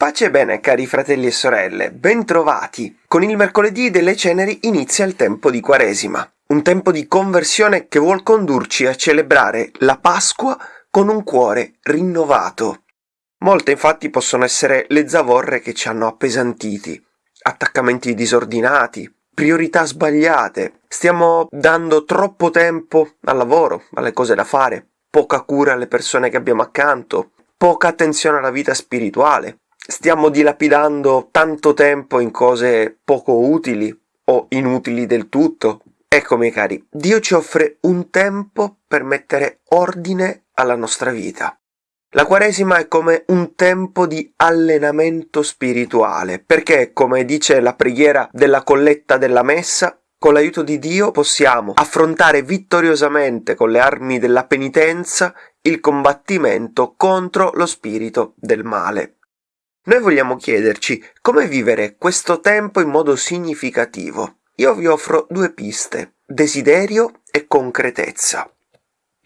Pace e bene, cari fratelli e sorelle, bentrovati! Con il mercoledì delle ceneri inizia il tempo di Quaresima, un tempo di conversione che vuol condurci a celebrare la Pasqua con un cuore rinnovato. Molte infatti possono essere le zavorre che ci hanno appesantiti, attaccamenti disordinati, priorità sbagliate, stiamo dando troppo tempo al lavoro, alle cose da fare, poca cura alle persone che abbiamo accanto, poca attenzione alla vita spirituale, stiamo dilapidando tanto tempo in cose poco utili o inutili del tutto. Ecco, miei cari, Dio ci offre un tempo per mettere ordine alla nostra vita. La Quaresima è come un tempo di allenamento spirituale, perché, come dice la preghiera della colletta della messa, con l'aiuto di Dio possiamo affrontare vittoriosamente con le armi della penitenza il combattimento contro lo spirito del male. Noi vogliamo chiederci come vivere questo tempo in modo significativo. Io vi offro due piste, desiderio e concretezza.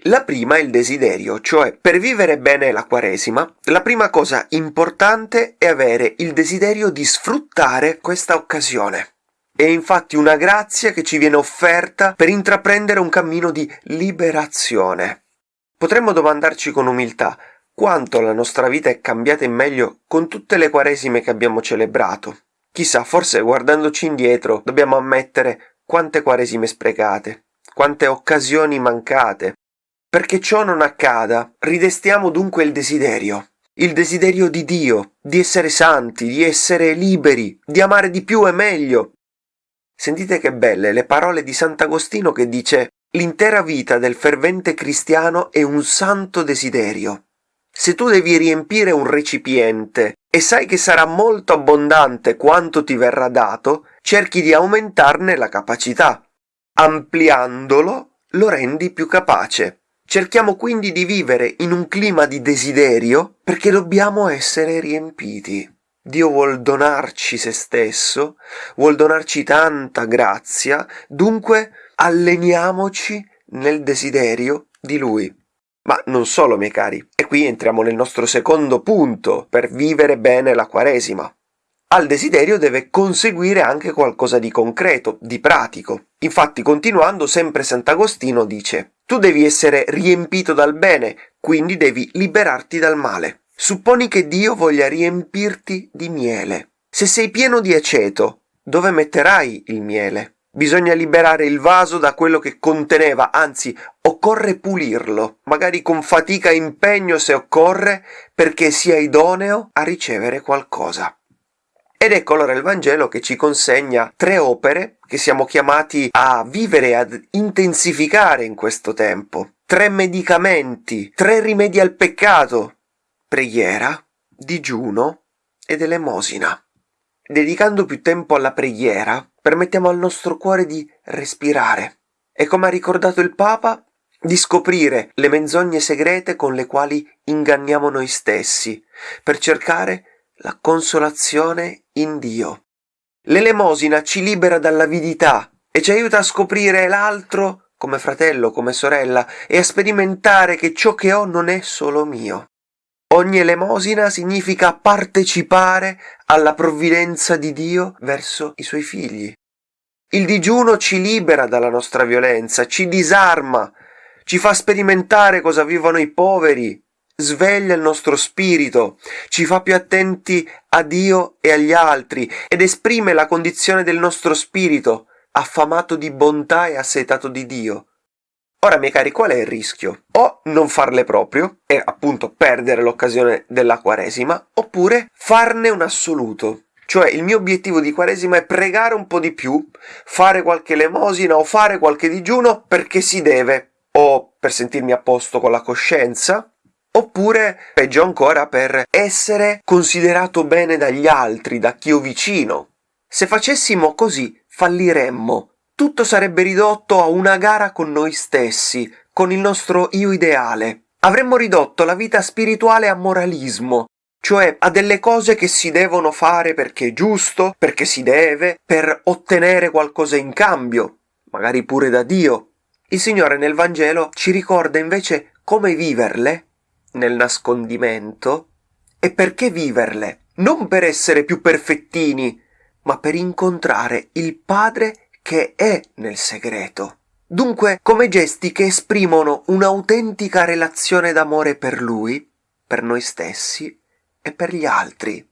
La prima è il desiderio, cioè per vivere bene la Quaresima, la prima cosa importante è avere il desiderio di sfruttare questa occasione. È infatti una grazia che ci viene offerta per intraprendere un cammino di liberazione. Potremmo domandarci con umiltà quanto la nostra vita è cambiata in meglio con tutte le quaresime che abbiamo celebrato. Chissà, forse guardandoci indietro dobbiamo ammettere quante quaresime sprecate, quante occasioni mancate. Perché ciò non accada, ridestiamo dunque il desiderio, il desiderio di Dio, di essere santi, di essere liberi, di amare di più e meglio. Sentite che belle le parole di Sant'Agostino che dice L'intera vita del fervente cristiano è un santo desiderio. Se tu devi riempire un recipiente e sai che sarà molto abbondante quanto ti verrà dato, cerchi di aumentarne la capacità. Ampliandolo lo rendi più capace. Cerchiamo quindi di vivere in un clima di desiderio perché dobbiamo essere riempiti. Dio vuol donarci se stesso, vuol donarci tanta grazia, dunque alleniamoci nel desiderio di Lui. Ma non solo, miei cari, e qui entriamo nel nostro secondo punto per vivere bene la Quaresima. Al desiderio deve conseguire anche qualcosa di concreto, di pratico. Infatti, continuando, sempre Sant'Agostino dice Tu devi essere riempito dal bene, quindi devi liberarti dal male. Supponi che Dio voglia riempirti di miele. Se sei pieno di aceto, dove metterai il miele? Bisogna liberare il vaso da quello che conteneva, anzi occorre pulirlo, magari con fatica e impegno se occorre, perché sia idoneo a ricevere qualcosa. Ed ecco allora il Vangelo che ci consegna tre opere che siamo chiamati a vivere e ad intensificare in questo tempo. Tre medicamenti, tre rimedi al peccato. Preghiera, digiuno ed elemosina. Dedicando più tempo alla preghiera, permettiamo al nostro cuore di respirare e, come ha ricordato il Papa, di scoprire le menzogne segrete con le quali inganniamo noi stessi, per cercare la consolazione in Dio. L'elemosina ci libera dall'avidità e ci aiuta a scoprire l'altro come fratello, come sorella e a sperimentare che ciò che ho non è solo mio. Ogni elemosina significa partecipare alla provvidenza di Dio verso i suoi figli. Il digiuno ci libera dalla nostra violenza, ci disarma, ci fa sperimentare cosa vivono i poveri, sveglia il nostro spirito, ci fa più attenti a Dio e agli altri ed esprime la condizione del nostro spirito, affamato di bontà e assetato di Dio. Ora, miei cari, qual è il rischio? O non farle proprio, e appunto perdere l'occasione della Quaresima, oppure farne un assoluto. Cioè, il mio obiettivo di Quaresima è pregare un po' di più, fare qualche elemosina o fare qualche digiuno perché si deve, o per sentirmi a posto con la coscienza, oppure, peggio ancora, per essere considerato bene dagli altri, da chi ho vicino. Se facessimo così, falliremmo tutto sarebbe ridotto a una gara con noi stessi, con il nostro io ideale. Avremmo ridotto la vita spirituale a moralismo, cioè a delle cose che si devono fare perché è giusto, perché si deve, per ottenere qualcosa in cambio, magari pure da Dio. Il Signore nel Vangelo ci ricorda invece come viverle nel nascondimento e perché viverle? Non per essere più perfettini, ma per incontrare il Padre che è nel segreto. Dunque, come gesti che esprimono un'autentica relazione d'amore per Lui, per noi stessi e per gli altri.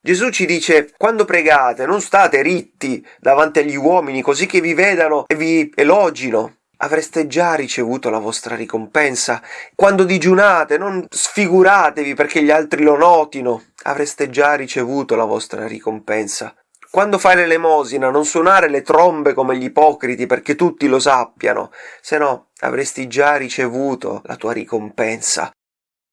Gesù ci dice, quando pregate non state ritti davanti agli uomini così che vi vedano e vi elogino. Avreste già ricevuto la vostra ricompensa. Quando digiunate non sfiguratevi perché gli altri lo notino. Avreste già ricevuto la vostra ricompensa. Quando fai l'elemosina non suonare le trombe come gli ipocriti perché tutti lo sappiano, se no avresti già ricevuto la tua ricompensa.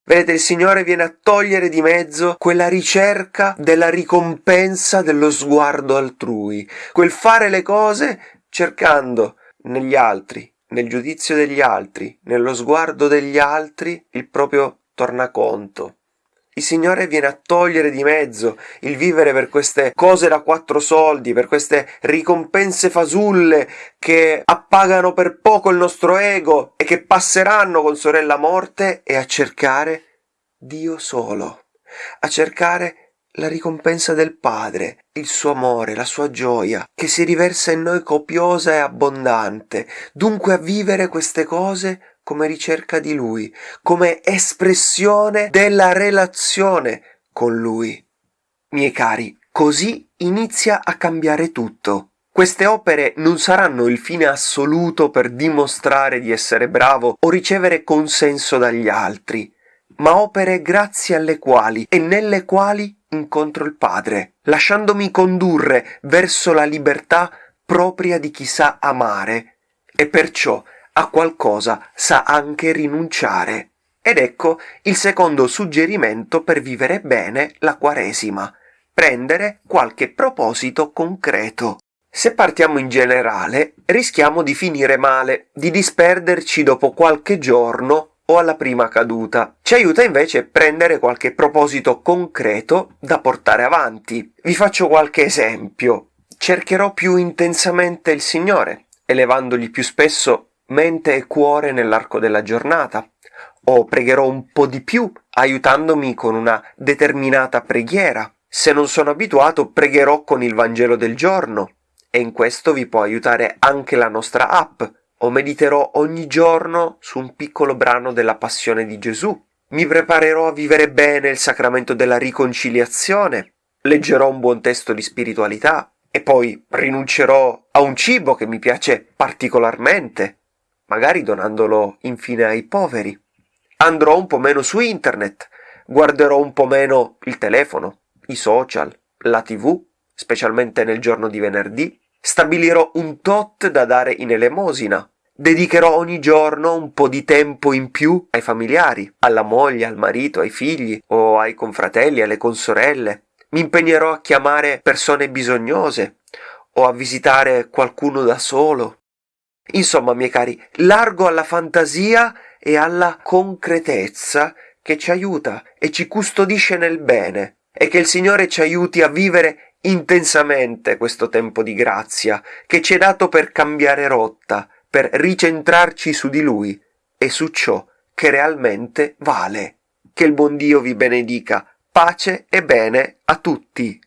Vedete, il Signore viene a togliere di mezzo quella ricerca della ricompensa dello sguardo altrui, quel fare le cose cercando negli altri, nel giudizio degli altri, nello sguardo degli altri, il proprio tornaconto. Il Signore viene a togliere di mezzo il vivere per queste cose da quattro soldi, per queste ricompense fasulle che appagano per poco il nostro ego e che passeranno con sorella morte e a cercare Dio solo, a cercare la ricompensa del Padre, il suo amore, la sua gioia, che si riversa in noi copiosa e abbondante, dunque a vivere queste cose come ricerca di Lui, come espressione della relazione con Lui. Miei cari, così inizia a cambiare tutto. Queste opere non saranno il fine assoluto per dimostrare di essere bravo o ricevere consenso dagli altri, ma opere grazie alle quali e nelle quali incontro il Padre, lasciandomi condurre verso la libertà propria di chi sa amare e perciò a qualcosa sa anche rinunciare. Ed ecco il secondo suggerimento per vivere bene la Quaresima. Prendere qualche proposito concreto. Se partiamo in generale, rischiamo di finire male, di disperderci dopo qualche giorno o alla prima caduta. Ci aiuta invece prendere qualche proposito concreto da portare avanti. Vi faccio qualche esempio. Cercherò più intensamente il Signore, elevandogli più spesso mente e cuore nell'arco della giornata, o pregherò un po' di più aiutandomi con una determinata preghiera. Se non sono abituato, pregherò con il Vangelo del giorno, e in questo vi può aiutare anche la nostra app, o mediterò ogni giorno su un piccolo brano della passione di Gesù. Mi preparerò a vivere bene il sacramento della riconciliazione, leggerò un buon testo di spiritualità. E poi rinuncerò a un cibo che mi piace particolarmente magari donandolo infine ai poveri. Andrò un po' meno su internet, guarderò un po' meno il telefono, i social, la tv, specialmente nel giorno di venerdì, stabilirò un tot da dare in elemosina, dedicherò ogni giorno un po' di tempo in più ai familiari, alla moglie, al marito, ai figli o ai confratelli, alle consorelle. Mi impegnerò a chiamare persone bisognose o a visitare qualcuno da solo Insomma, miei cari, largo alla fantasia e alla concretezza che ci aiuta e ci custodisce nel bene e che il Signore ci aiuti a vivere intensamente questo tempo di grazia che ci è dato per cambiare rotta, per ricentrarci su di Lui e su ciò che realmente vale. Che il buon Dio vi benedica. Pace e bene a tutti.